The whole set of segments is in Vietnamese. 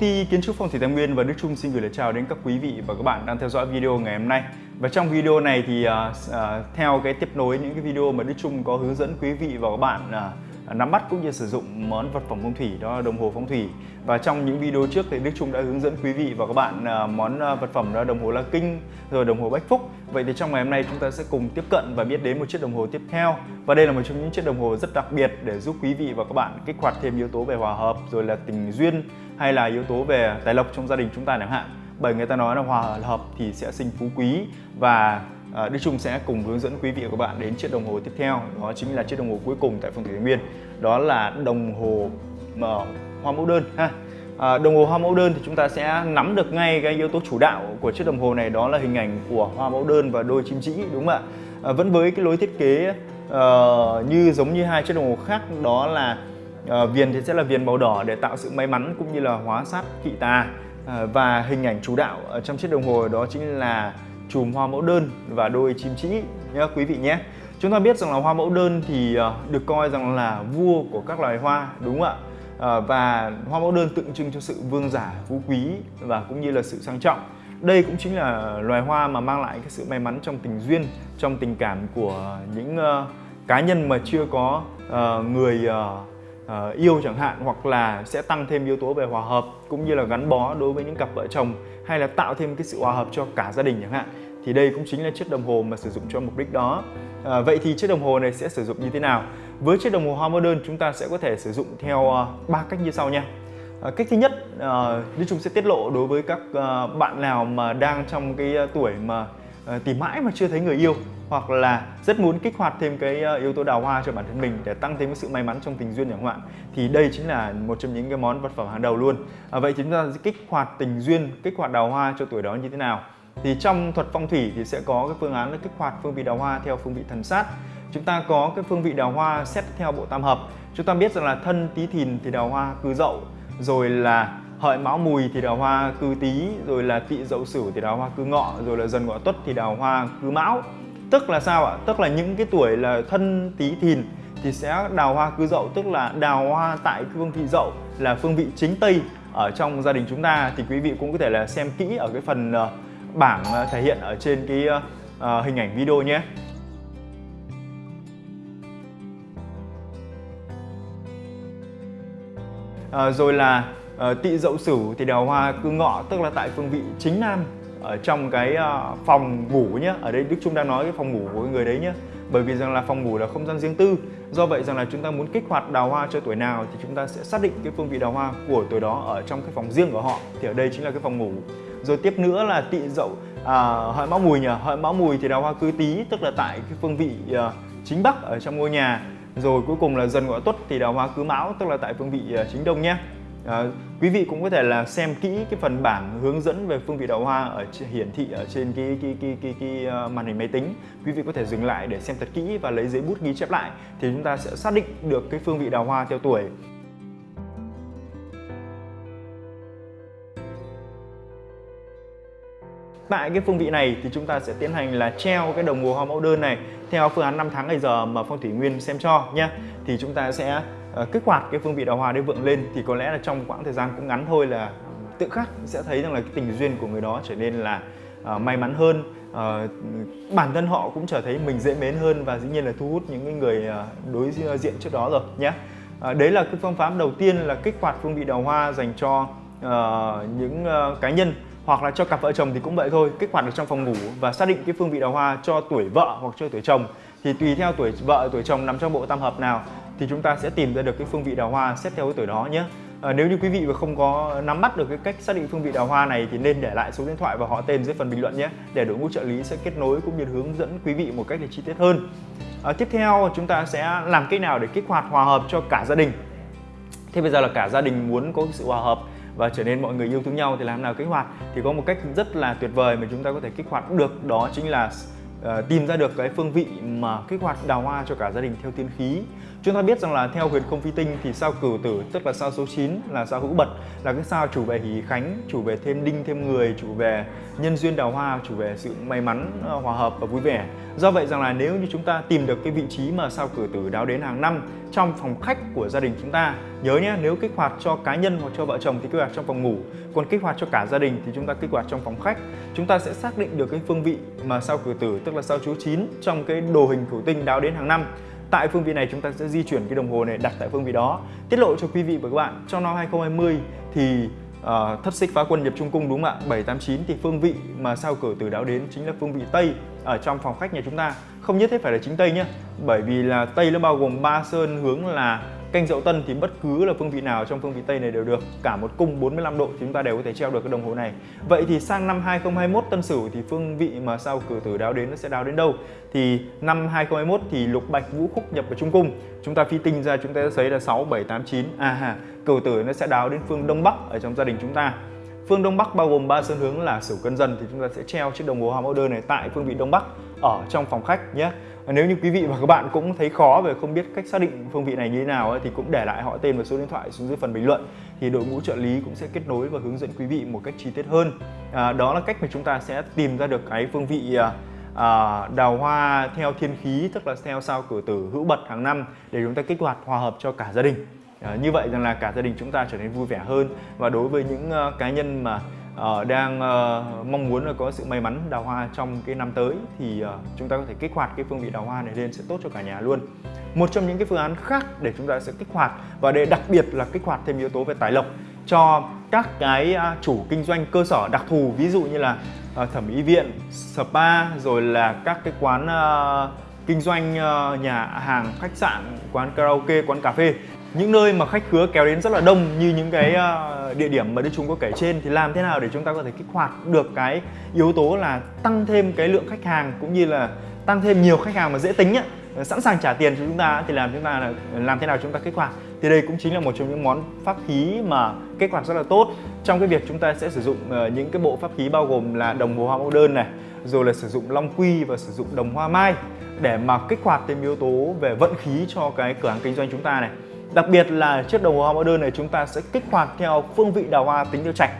ty Kiến trúc Phong thủy Tài Nguyên và Đức Trung xin gửi lời chào đến các quý vị và các bạn đang theo dõi video ngày hôm nay. Và trong video này thì uh, uh, theo cái tiếp nối những cái video mà Đức Trung có hướng dẫn quý vị và các bạn uh, nắm bắt cũng như sử dụng món vật phẩm phong thủy đó là đồng hồ phong thủy. Và trong những video trước thì Đức Trung đã hướng dẫn quý vị và các bạn à, món à, vật phẩm đó là đồng hồ La Kinh, rồi đồng hồ Bách Phúc. Vậy thì trong ngày hôm nay chúng ta sẽ cùng tiếp cận và biết đến một chiếc đồng hồ tiếp theo. Và đây là một trong những chiếc đồng hồ rất đặc biệt để giúp quý vị và các bạn kích hoạt thêm yếu tố về hòa hợp, rồi là tình duyên, hay là yếu tố về tài lộc trong gia đình chúng ta chẳng hạn bởi người ta nói là hòa hợp thì sẽ sinh phú quý và à, Đức Trung sẽ cùng hướng dẫn quý vị và các bạn đến chiếc đồng hồ tiếp theo. Đó chính là chiếc đồng hồ cuối cùng tại phong thủy Thái Nguyên đó là đồng hồ mà hoa mẫu đơn ha. À, đồng hồ hoa mẫu đơn thì chúng ta sẽ nắm được ngay cái yếu tố chủ đạo của chiếc đồng hồ này. Đó là hình ảnh của hoa mẫu đơn và đôi chim trĩ đúng không ạ? À, vẫn với cái lối thiết kế uh, như giống như hai chiếc đồng hồ khác đó là uh, viền thì sẽ là viền màu đỏ để tạo sự may mắn cũng như là hóa sát kỵ tà. À, và hình ảnh chủ đạo ở trong chiếc đồng hồ đó chính là chùm hoa mẫu đơn và đôi chim trĩ nhé quý vị nhé. Chúng ta biết rằng là hoa mẫu đơn thì ờ, được coi rằng là vua của các loài hoa, đúng không ạ? Ờ, và hoa mẫu đơn tượng trưng cho sự vương giả, phú quý và cũng như là sự sang trọng. Đây cũng chính là loài hoa mà mang lại cái sự may mắn trong tình duyên, trong tình cảm của những ờ, cá nhân mà chưa có người uh, yêu chẳng hạn hoặc là sẽ tăng thêm yếu tố về hòa hợp cũng như là gắn bó đối với những cặp vợ chồng hay là tạo thêm cái sự hòa hợp cho cả gia đình chẳng hạn. Thì đây cũng chính là chiếc đồng hồ mà sử dụng cho mục đích đó. À, vậy thì chiếc đồng hồ này sẽ sử dụng như thế nào? Với chiếc đồng hồ hoa modern chúng ta sẽ có thể sử dụng theo ờ, ba uh, cách như sau nha. À, cách thứ nhất uh, Đức Trung sẽ tiết lộ đối với các uh, bạn nào mà đang trong cái tuổi mà Ờ, tìm mãi mà chưa thấy người yêu hoặc là rất muốn kích hoạt thêm cái ờ, yếu tố đào hoa cho bản thân mình để tăng thêm cái sự may mắn trong tình duyên chẳng hạn thì đây chính là một trong những cái món vật phẩm hàng đầu luôn. À, vậy chúng ta sẽ kích hoạt tình duyên kích hoạt đào hoa cho tuổi đó như thế nào? Thì trong thuật phong thủy thì sẽ có cái phương án là kích hoạt phương vị đào hoa theo phương vị thần sát. Chúng ta có cái phương vị đào hoa xét theo bộ tam hợp. Chúng ta biết rằng là thân tý thìn thì đào hoa cư dậu rồi là hợi mão mùi thì đào hoa cư tý rồi là tỵ dậu sửu thì đào hoa cư ngọ rồi là dần ngọ tuất thì đào hoa cư mão Tức là sao ạ? Tức là những cái tuổi là thân tý thìn thì sẽ đào hoa cư dậu tức là đào hoa tại phương vị dậu là phương vị chính tây ở trong gia đình chúng ta thì quý vị cũng có thể là xem kỹ ở cái phần ờ, bảng ờ, thể hiện ở trên cái ờ, hình ảnh video nhé. À, rồi là Ờ, tị dậu sửu thì đào hoa cư ngọ tức là tại phương vị chính nam ở trong cái ờ, phòng ngủ nhé ở đây Đức Trung đang nói cái phòng ngủ của người đấy nhé bởi vì rằng là phòng ngủ là không gian riêng tư do vậy rằng là chúng ta muốn kích hoạt đào hoa cho tuổi nào thì chúng ta sẽ xác định cái phương vị đào hoa của tuổi đó ở trong cái phòng riêng của họ thì ở đây chính là cái phòng ngủ. Rồi tiếp nữa là tị dậu à, hợi mão mùi nhỉ hợi mão mùi thì đào hoa cư tí tức là tại cái phương vị uh, chính bắc ở trong ngôi nhà. Rồi cuối cùng là dần ngọ tuất thì đào hoa cư mão tức là tại phương vị uh, chính đông nhé À, quý vị cũng có thể là xem kỹ cái phần bảng hướng dẫn về phương vị đào hoa ở hiển thị ở trên cái cái cái cái, cái, cái uh, màn hình máy tính. Quý vị có thể dừng lại để xem thật kỹ và lấy giấy bút ghi chép lại thì chúng ta sẽ xác định được cái phương vị đào hoa theo tuổi. Tại cái phương vị này thì chúng ta sẽ tiến hành là treo cái đồng hồ hoa mẫu đơn này theo phương án 5 tháng ngày giờ mà Phong Thủy Nguyên xem cho nhé. Thì chúng ta sẽ Ờ, kích hoạt cái phương vị đào hoa để vượng lên thì có lẽ là trong quãng thời gian cũng ngắn thôi là tự khắc sẽ thấy rằng là cái tình duyên của người đó trở nên là uh, may mắn hơn. Uh, bản thân họ cũng trở thấy mình dễ mến hơn và dĩ nhiên là thu hút những người uh, đối diện trước đó rồi nhé uh, đấy là cái phương pháp đầu tiên là kích hoạt phương vị đào hoa dành cho uh, những uh, cá nhân hoặc là cho cặp vợ chồng thì cũng vậy thôi kích hoạt được trong phòng ngủ và xác định cái phương vị đào hoa cho tuổi vợ hoặc cho tuổi chồng thì tùy theo tuổi vợ tuổi chồng nằm trong bộ tam hợp nào thì chúng ta sẽ tìm ra được cái phương vị đào hoa xét theo cái tuổi đó nhé. À, nếu như quý vị mà không có nắm bắt được cái cách xác định phương vị đào hoa này thì nên để lại số điện thoại và họ tên dưới phần bình luận nhé để đội ngũ trợ lý sẽ kết nối cũng như hướng dẫn quý vị một cách để chi tiết hơn. À, tiếp theo chúng ta sẽ làm cách nào để kích hoạt hòa hợp cho cả gia đình? Thế bây giờ là cả gia đình muốn có sự hòa hợp và trở nên mọi người yêu thương nhau thì làm nào kích hoạt? Thì có một cách rất là tuyệt vời mà chúng ta có thể kích hoạt được đó chính là uh, tìm ra được cái phương vị mà kích hoạt đào hoa cho cả gia đình theo tiên khí Chúng ta biết rằng là theo huyền không phi tinh thì sao cửu tử tức là sao số 9 là sao hữu bật là cái sao chủ về hỷ khánh, chủ về thêm đinh thêm người, chủ về nhân duyên đào hoa, chủ về sự may mắn, ờ, hòa hợp và vui vẻ. Do vậy rằng là nếu như chúng ta tìm được cái vị trí mà sao cửu tử đáo đến hàng năm trong phòng khách của gia đình chúng ta nhớ nhé nếu kích hoạt cho cá nhân hoặc cho vợ chồng thì kích hoạt trong phòng ngủ còn kích hoạt cho cả gia đình thì chúng ta kích hoạt trong phòng khách chúng ta sẽ xác định được cái phương vị mà sao cửu tử tức là sao chú 9 trong cái đồ hình thủy tinh đáo đến hàng năm Tại phương vị này chúng ta sẽ di chuyển cái đồng hồ này đặt tại phương vị đó. Tiết lộ cho quý vị và các bạn, trong năm 2020 thì uh, thất xích phá quân nhập trung cung đúng không ạ? 789 thì phương vị mà sao cửa từ đáo đến chính là phương vị Tây ở trong phòng khách nhà chúng ta. Không nhất thiết phải là chính Tây nhé. Bởi vì là Tây nó bao gồm ba sơn hướng là Canh Dậu Tân thì bất cứ là phương vị nào trong phương vị Tây này đều được. Cả một cung 45 độ thì chúng ta đều có thể treo được cái đồng hồ này. Vậy thì sang năm 2021 Tân Sửu thì phương vị mà sao cử tử đáo đến nó sẽ đáo đến đâu? Thì năm 2021 thì lục bạch vũ khúc nhập vào trung cung. Chúng ta phi tinh ra chúng ta sẽ thấy là 6, 7, 8, 9 À ha, cử tử nó sẽ đáo đến phương Đông Bắc ở trong gia đình chúng ta. Phương Đông Bắc bao gồm ba sơn hướng là Sửu Cân Dần thì chúng ta sẽ treo chiếc đồng hồ Hàm Order này tại phương vị Đông Bắc ở trong phòng khách nhé. À, nếu như quý vị và các bạn cũng thấy khó về không biết cách xác định phương vị này như thế nào ấy, thì cũng để lại họ tên và số điện thoại xuống dưới phần bình luận thì đội ngũ trợ lý cũng sẽ kết nối và hướng dẫn quý vị một cách chi tiết hơn. À, đó là cách mà chúng ta sẽ tìm ra được cái phương vị à, à, đào hoa theo thiên khí tức là theo sao cửa tử hữu bật hàng năm để chúng ta kích hoạt hòa hợp cho cả gia đình. Ờ, như vậy rằng là cả gia đình chúng ta trở nên vui vẻ hơn. Và đối với những ờ, cá nhân mà uh, đang uh, mong muốn là có sự may mắn đào hoa trong cái năm tới thì uh, chúng ta có thể kích hoạt cái phương vị đào hoa này lên sẽ tốt cho cả nhà luôn. Một trong những cái phương án khác để chúng ta sẽ kích hoạt và để đặc biệt là kích hoạt thêm yếu tố về tài lộc cho các cái chủ kinh doanh cơ sở đặc thù ví dụ như là thẩm mỹ viện spa rồi là các cái quán kinh doanh ờ, nhà hàng khách sạn quán karaoke quán cà phê. Những nơi mà khách khứa kéo đến rất là đông như những cái ờ, địa điểm mà Đức Trung có kể trên thì làm thế nào để chúng ta có thể kích hoạt được cái yếu tố là tăng thêm cái lượng khách hàng cũng như là tăng thêm nhiều khách hàng mà dễ tính ấy, ờ, sẵn sàng trả tiền cho chúng ta thì làm chúng ta là làm thế nào chúng ta kích hoạt thì đây cũng chính là một trong những món pháp khí mà kết quả rất là tốt trong cái việc chúng ta sẽ sử dụng ờ, những cái bộ pháp khí bao gồm là đồng hồ hoa mẫu đơn này, rồi là sử dụng long quy và sử dụng đồng hoa mai để mà kích hoạt thêm yếu tố về vận khí cho cái cửa hàng kinh doanh chúng ta này Đặc biệt là chiếc đồng hồ hoa mẫu đơn này chúng ta sẽ kích hoạt theo phương vị đào hoa tính tiêu trạch.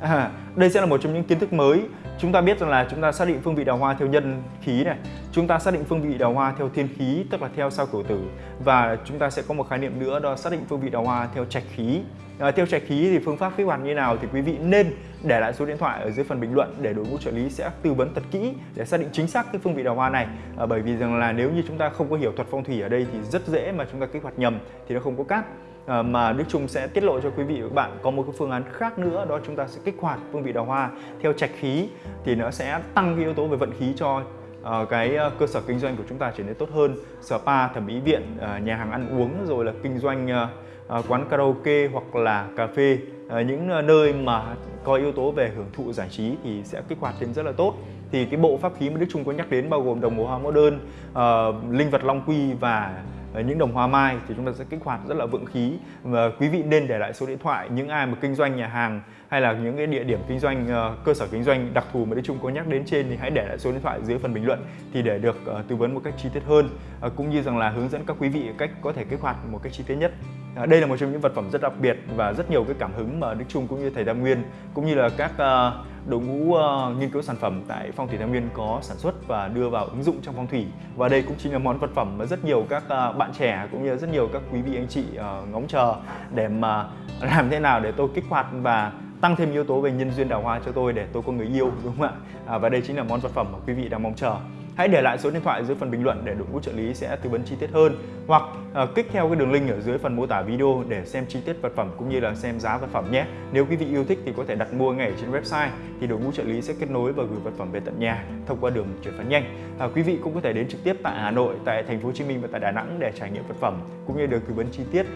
À, đây sẽ là một trong những kiến thức mới. Chúng ta biết rằng là chúng ta xác định phương vị đào hoa theo nhân khí này, chúng ta xác định phương vị đào hoa theo thiên khí tức là theo sao cửu tử và chúng ta sẽ có một khái niệm nữa đó xác định phương vị đào hoa theo trạch khí. À, theo trạch khí thì phương pháp kích hoạt như nào thì quý vị nên để lại số điện thoại ở dưới phần bình luận để đội ngũ trợ lý sẽ tư vấn thật kỹ để xác định chính xác cái phương vị đào hoa này à, bởi vì rằng là nếu như chúng ta không có hiểu thuật phong thủy ở đây thì rất dễ mà chúng ta kích hoạt nhầm thì nó không có cát Ờ, mà Đức Trung sẽ tiết lộ cho quý vị và các bạn có một cái phương án khác nữa đó chúng ta sẽ kích hoạt phương vị đào hoa theo trạch khí thì nó sẽ tăng cái yếu tố về vận khí cho uh, cái uh, cơ sở kinh doanh của chúng ta trở nên tốt hơn. Spa thẩm mỹ viện uh, nhà hàng ăn uống rồi là kinh doanh uh, uh, quán karaoke hoặc là cà phê uh, những uh, nơi mà có yếu tố về hưởng thụ giải trí thì sẽ kích hoạt lên rất là tốt. Thì cái bộ pháp khí mà Đức Trung có nhắc đến bao gồm đồng hồ hoa mẫu đơn, uh, linh vật long quy và những đồng hoa mai thì chúng ta sẽ kích hoạt rất là vượng khí. Và quý vị nên để lại số điện thoại, những ai mà kinh doanh nhà hàng hay là những cái địa điểm kinh doanh ờ, cơ sở kinh doanh đặc thù mà Đức Trung có nhắc đến trên thì hãy để lại số điện thoại dưới phần bình luận thì để được ờ, tư vấn một cách chi tiết hơn. Ờ, cũng như rằng là hướng dẫn các quý vị cách có thể kích hoạt một cách chi tiết nhất. À, đây là một trong những vật phẩm rất đặc biệt và rất nhiều cái cảm hứng mà Đức Trung cũng như thầy Tam Nguyên cũng như là các uh, đội ngũ uh, nghiên cứu sản phẩm tại Phong thủy tam Nguyên có sản xuất và đưa vào ứng dụng trong phong thủy. Và đây cũng chính là món vật phẩm mà rất nhiều các uh, bạn trẻ cũng như rất nhiều các quý vị anh chị uh, ngóng chờ để mà làm thế nào để tôi kích hoạt và tăng thêm yếu tố về nhân duyên đào hoa cho tôi để tôi có người yêu đúng không ạ? À, và đây chính là món vật phẩm mà quý vị đang mong chờ hãy để lại số điện thoại dưới phần bình luận để đội ngũ trợ lý sẽ tư vấn chi tiết hơn. Hoặc uh, kích theo cái đường link ở dưới phần mô tả video để xem chi tiết vật phẩm cũng như là xem giá vật phẩm nhé. Nếu quý vị yêu thích thì có thể đặt mua ngay trên website thì đội ngũ trợ lý sẽ kết nối và gửi vật phẩm về tận nhà thông qua đường chuyển phát nhanh. Ờ, quý vị cũng có thể đến trực tiếp tại Hà Nội tại thành phố Hồ Chí Minh và tại Đà Nẵng để trải nghiệm vật phẩm cũng như được tư vấn chi tiết.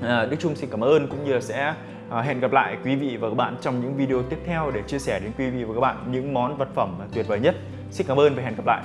Ờ, Đức Trung xin cảm ơn cũng như là sẽ hẹn gặp lại quý vị và các bạn trong những video tiếp theo để chia sẻ đến quý vị và các bạn những món vật phẩm tuyệt vời nhất. Xin cảm ơn và hẹn gặp lại.